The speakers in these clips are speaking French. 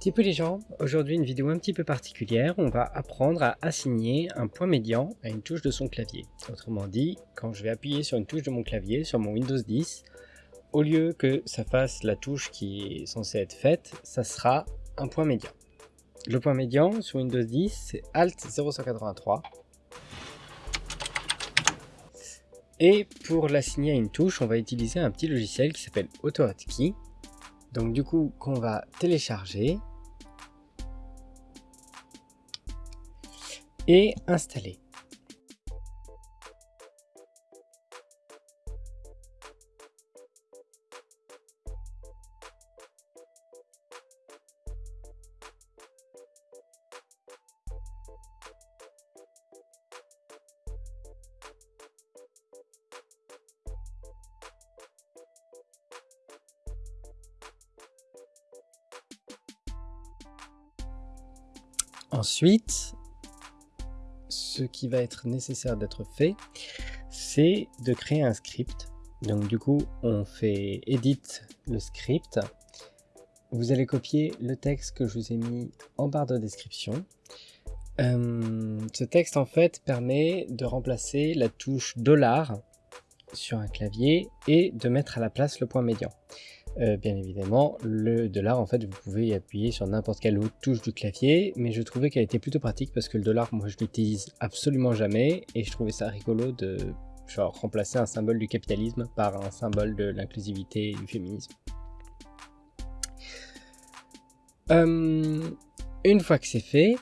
Petit peu les gens, aujourd'hui une vidéo un petit peu particulière, on va apprendre à assigner un point médian à une touche de son clavier. Autrement dit, quand je vais appuyer sur une touche de mon clavier, sur mon Windows 10, au lieu que ça fasse la touche qui est censée être faite, ça sera un point médian. Le point médian sur Windows 10, c'est Alt 0183. Et pour l'assigner à une touche, on va utiliser un petit logiciel qui s'appelle AutoHotkey. Donc du coup, qu'on va télécharger et installer. Ensuite, ce qui va être nécessaire d'être fait, c'est de créer un script. Donc du coup, on fait edit le script. Vous allez copier le texte que je vous ai mis en barre de description. Euh, ce texte en fait permet de remplacer la touche dollar sur un clavier et de mettre à la place le point médian. Euh, bien évidemment, le dollar, en fait, vous pouvez appuyer sur n'importe quelle autre touche du clavier, mais je trouvais qu'elle était plutôt pratique parce que le dollar, moi, je l'utilise absolument jamais, et je trouvais ça rigolo de genre, remplacer un symbole du capitalisme par un symbole de l'inclusivité et du féminisme. Euh, une fois que c'est fait,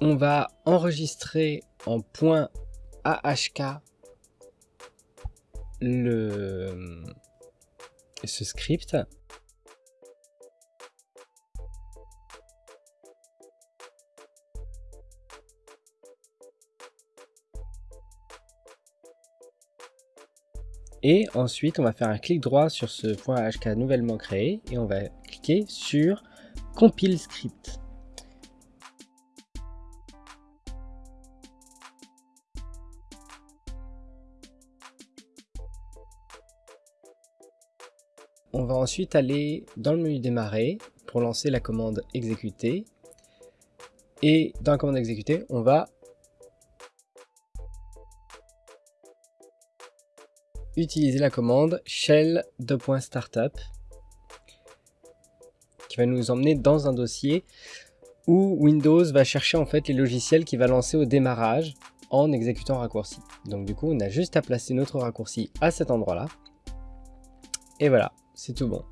on va enregistrer en point AHK le, ce script. Et ensuite, on va faire un clic droit sur ce point HK nouvellement créé et on va cliquer sur Compile Script. On va ensuite aller dans le menu démarrer pour lancer la commande exécuter. Et dans la commande exécuter, on va utiliser la commande shell startup qui va nous emmener dans un dossier où Windows va chercher en fait les logiciels qui va lancer au démarrage en exécutant raccourci. Donc du coup, on a juste à placer notre raccourci à cet endroit-là. Et voilà, c'est tout bon.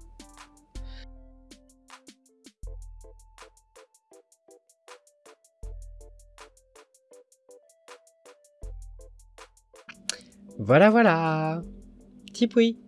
Voilà, voilà Tipoui